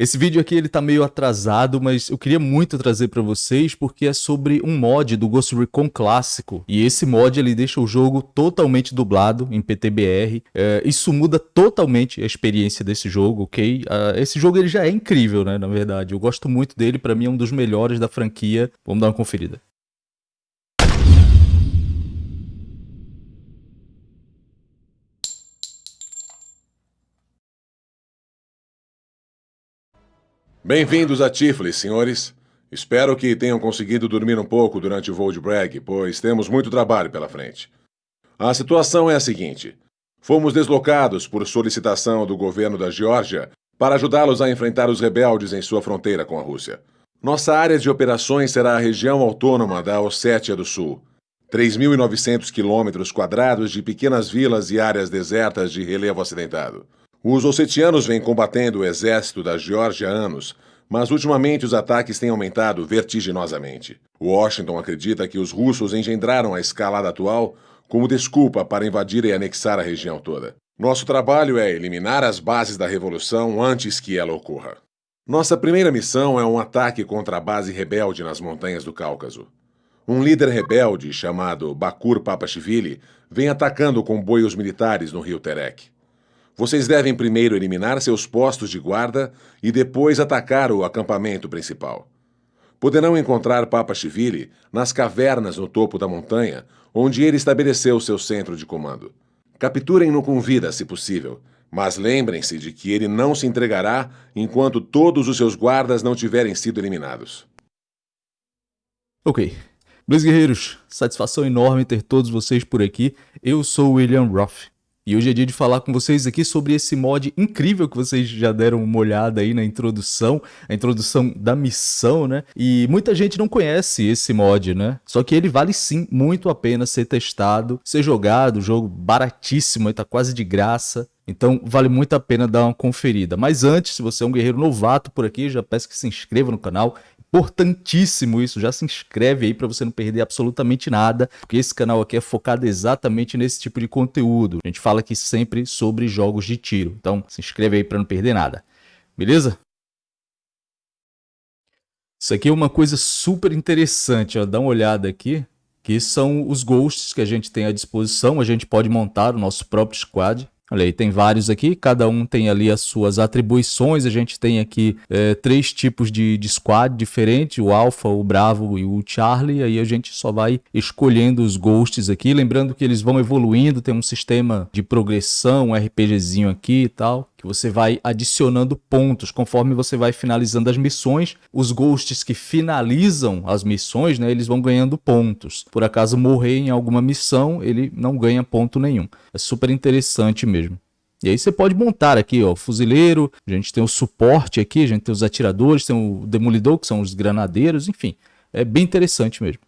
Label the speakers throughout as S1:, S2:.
S1: Esse vídeo aqui ele tá meio atrasado, mas eu queria muito trazer para vocês porque é sobre um mod do Ghost Recon clássico. E esse mod ele deixa o jogo totalmente dublado em PTBR. É, isso muda totalmente a experiência desse jogo, ok? Uh, esse jogo ele já é incrível, né, na verdade. Eu gosto muito dele, para mim é um dos melhores da franquia. Vamos dar uma conferida.
S2: Bem-vindos a Tiflis, senhores. Espero que tenham conseguido dormir um pouco durante o voo de Bragg, pois temos muito trabalho pela frente. A situação é a seguinte: fomos deslocados por solicitação do governo da Geórgia para ajudá-los a enfrentar os rebeldes em sua fronteira com a Rússia. Nossa área de operações será a região autônoma da Ossétia do Sul. 3.900 quilômetros quadrados de pequenas vilas e áreas desertas de relevo acidentado. Os ossetianos vêm combatendo o exército da Geórgia há anos, mas ultimamente os ataques têm aumentado vertiginosamente. Washington acredita que os russos engendraram a escalada atual como desculpa para invadir e anexar a região toda. Nosso trabalho é eliminar as bases da revolução antes que ela ocorra. Nossa primeira missão é um ataque contra a base rebelde nas montanhas do Cáucaso. Um líder rebelde chamado Bakur Papashvili vem atacando comboios militares no rio Terek. Vocês devem primeiro eliminar seus postos de guarda e depois atacar o acampamento principal. Poderão encontrar Papa Chivili nas cavernas no topo da montanha, onde ele estabeleceu seu centro de comando. Capturem-no com vida, se possível, mas lembrem-se de que ele não se entregará enquanto todos os seus guardas não tiverem sido eliminados.
S1: Ok. Meus guerreiros, satisfação enorme ter todos vocês por aqui. Eu sou William Roth. E hoje é dia de falar com vocês aqui sobre esse mod incrível que vocês já deram uma olhada aí na introdução, a introdução da missão, né? E muita gente não conhece esse mod, né? Só que ele vale sim muito a pena ser testado, ser jogado, jogo baratíssimo, tá quase de graça. Então vale muito a pena dar uma conferida. Mas antes, se você é um guerreiro novato por aqui, já peço que se inscreva no canal importantíssimo isso. Já se inscreve aí para você não perder absolutamente nada, porque esse canal aqui é focado exatamente nesse tipo de conteúdo. A gente fala aqui sempre sobre jogos de tiro. Então, se inscreve aí para não perder nada. Beleza? Isso aqui é uma coisa super interessante, ó. dá uma olhada aqui, que são os ghosts que a gente tem à disposição. A gente pode montar o nosso próprio squad. Olha aí, tem vários aqui, cada um tem ali as suas atribuições. A gente tem aqui é, três tipos de, de squad diferentes, o Alpha, o Bravo e o Charlie. Aí a gente só vai escolhendo os ghosts aqui. Lembrando que eles vão evoluindo, tem um sistema de progressão, um RPGzinho aqui e tal que você vai adicionando pontos conforme você vai finalizando as missões. Os ghosts que finalizam as missões, né, eles vão ganhando pontos. Por acaso morrer em alguma missão, ele não ganha ponto nenhum. É super interessante mesmo. E aí você pode montar aqui, ó, fuzileiro, a gente tem o suporte aqui, a gente tem os atiradores, tem o demolidor, que são os granadeiros, enfim. É bem interessante mesmo.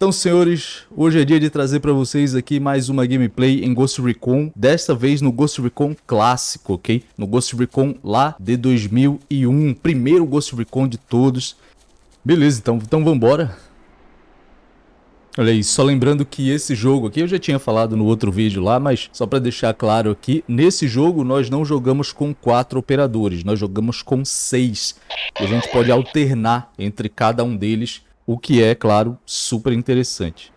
S1: Então, senhores, hoje é dia de trazer para vocês aqui mais uma gameplay em Ghost Recon, desta vez no Ghost Recon clássico, ok? No Ghost Recon lá de 2001, primeiro Ghost Recon de todos. Beleza, então, então vambora. Olha aí, só lembrando que esse jogo aqui, eu já tinha falado no outro vídeo lá, mas só para deixar claro aqui, nesse jogo nós não jogamos com quatro operadores, nós jogamos com seis. E a gente pode alternar entre cada um deles o que é, claro, super interessante.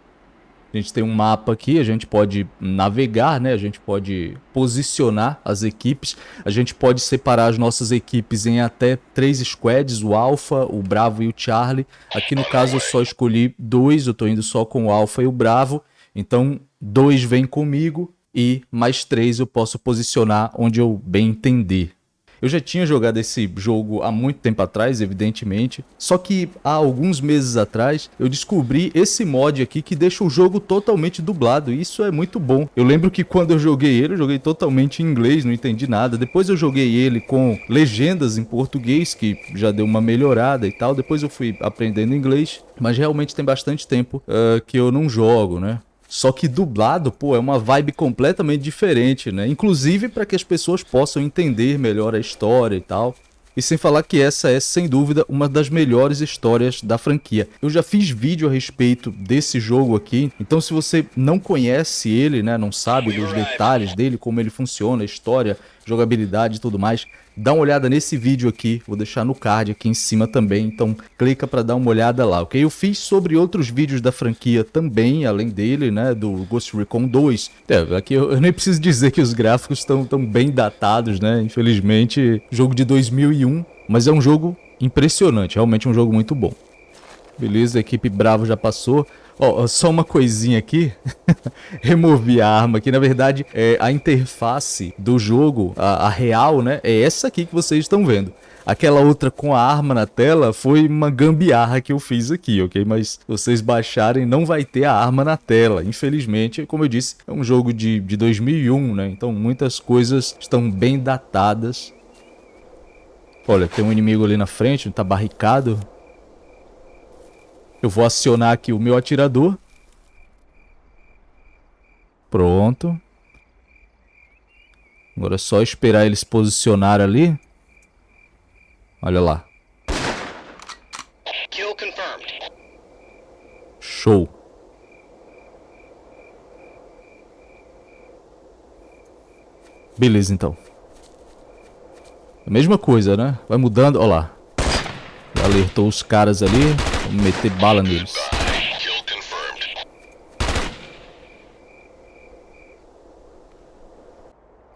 S1: A gente tem um mapa aqui, a gente pode navegar, né? A gente pode posicionar as equipes, a gente pode separar as nossas equipes em até três squads, o Alpha, o Bravo e o Charlie. Aqui no caso eu só escolhi dois, eu estou indo só com o Alpha e o Bravo, então dois vêm comigo e mais três eu posso posicionar onde eu bem entender. Eu já tinha jogado esse jogo há muito tempo atrás, evidentemente, só que há alguns meses atrás eu descobri esse mod aqui que deixa o jogo totalmente dublado, e isso é muito bom. Eu lembro que quando eu joguei ele, eu joguei totalmente em inglês, não entendi nada. Depois eu joguei ele com legendas em português, que já deu uma melhorada e tal. Depois eu fui aprendendo inglês, mas realmente tem bastante tempo uh, que eu não jogo, né? Só que dublado, pô, é uma vibe completamente diferente, né? Inclusive para que as pessoas possam entender melhor a história e tal. E sem falar que essa é, sem dúvida, uma das melhores histórias da franquia. Eu já fiz vídeo a respeito desse jogo aqui, então se você não conhece ele, né, não sabe dos detalhes dele, como ele funciona, a história, jogabilidade e tudo mais, dá uma olhada nesse vídeo aqui, vou deixar no card aqui em cima também, então clica para dar uma olhada lá, ok? Eu fiz sobre outros vídeos da franquia também, além dele, né, do Ghost Recon 2. É, aqui eu, eu nem preciso dizer que os gráficos estão tão bem datados, né, infelizmente, jogo de 2001, mas é um jogo impressionante, realmente um jogo muito bom. Beleza, a equipe Bravo já passou. Ó, oh, só uma coisinha aqui. Removi a arma aqui. Na verdade, é, a interface do jogo, a, a real, né? É essa aqui que vocês estão vendo. Aquela outra com a arma na tela foi uma gambiarra que eu fiz aqui, ok? Mas vocês baixarem, não vai ter a arma na tela. Infelizmente, como eu disse, é um jogo de, de 2001, né? Então muitas coisas estão bem datadas. Olha, tem um inimigo ali na frente, tá barricado. Eu vou acionar aqui o meu atirador. Pronto. Agora é só esperar ele se posicionar ali. Olha lá. Show. Beleza, então. A mesma coisa, né? Vai mudando. Olha lá. Alertou os caras ali. Meter bala neles.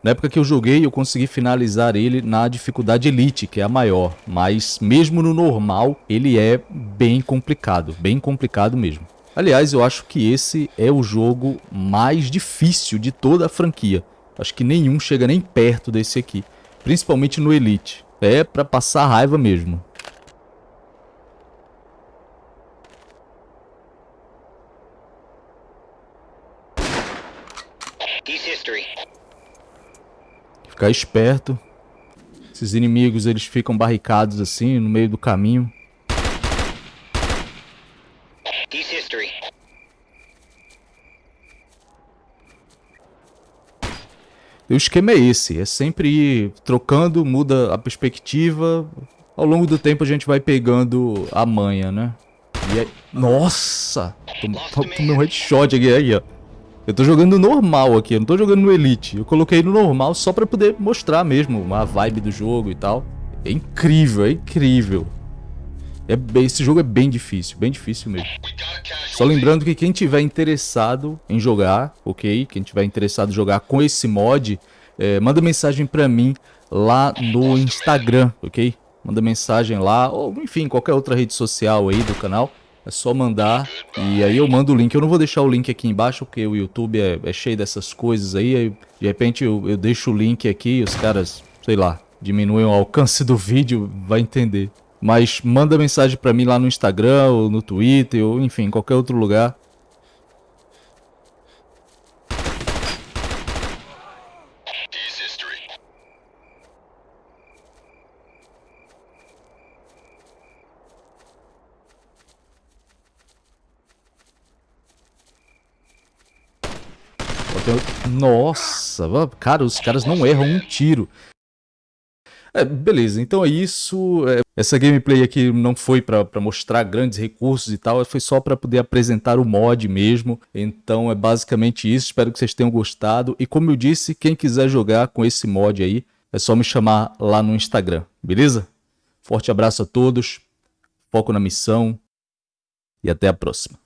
S1: Na época que eu joguei, eu consegui finalizar ele na dificuldade Elite, que é a maior. Mas mesmo no normal, ele é bem complicado. Bem complicado mesmo. Aliás, eu acho que esse é o jogo mais difícil de toda a franquia. Acho que nenhum chega nem perto desse aqui. Principalmente no Elite. É pra passar raiva mesmo. Ficar esperto. Esses inimigos, eles ficam barricados assim, no meio do caminho. E o esquema é esse, é sempre ir trocando, muda a perspectiva. Ao longo do tempo a gente vai pegando a manha, né? E aí... Nossa! Tomei um headshot aqui, aí, ó. Eu tô jogando normal aqui, eu não tô jogando no Elite. Eu coloquei no normal só pra poder mostrar mesmo a vibe do jogo e tal. É incrível, é incrível. É, esse jogo é bem difícil, bem difícil mesmo. Só lembrando que quem tiver interessado em jogar, ok? Quem tiver interessado em jogar com esse mod, é, manda mensagem pra mim lá no Instagram, ok? Manda mensagem lá, ou enfim, qualquer outra rede social aí do canal. É só mandar e aí eu mando o link. Eu não vou deixar o link aqui embaixo porque o YouTube é, é cheio dessas coisas aí. aí de repente eu, eu deixo o link aqui e os caras, sei lá, diminuem o alcance do vídeo, vai entender. Mas manda mensagem pra mim lá no Instagram ou no Twitter ou enfim, qualquer outro lugar. Nossa, cara, os caras não erram um tiro. É, beleza, então é isso. É, essa gameplay aqui não foi para mostrar grandes recursos e tal, foi só para poder apresentar o mod mesmo. Então é basicamente isso, espero que vocês tenham gostado. E como eu disse, quem quiser jogar com esse mod aí, é só me chamar lá no Instagram, beleza? Forte abraço a todos, foco na missão e até a próxima.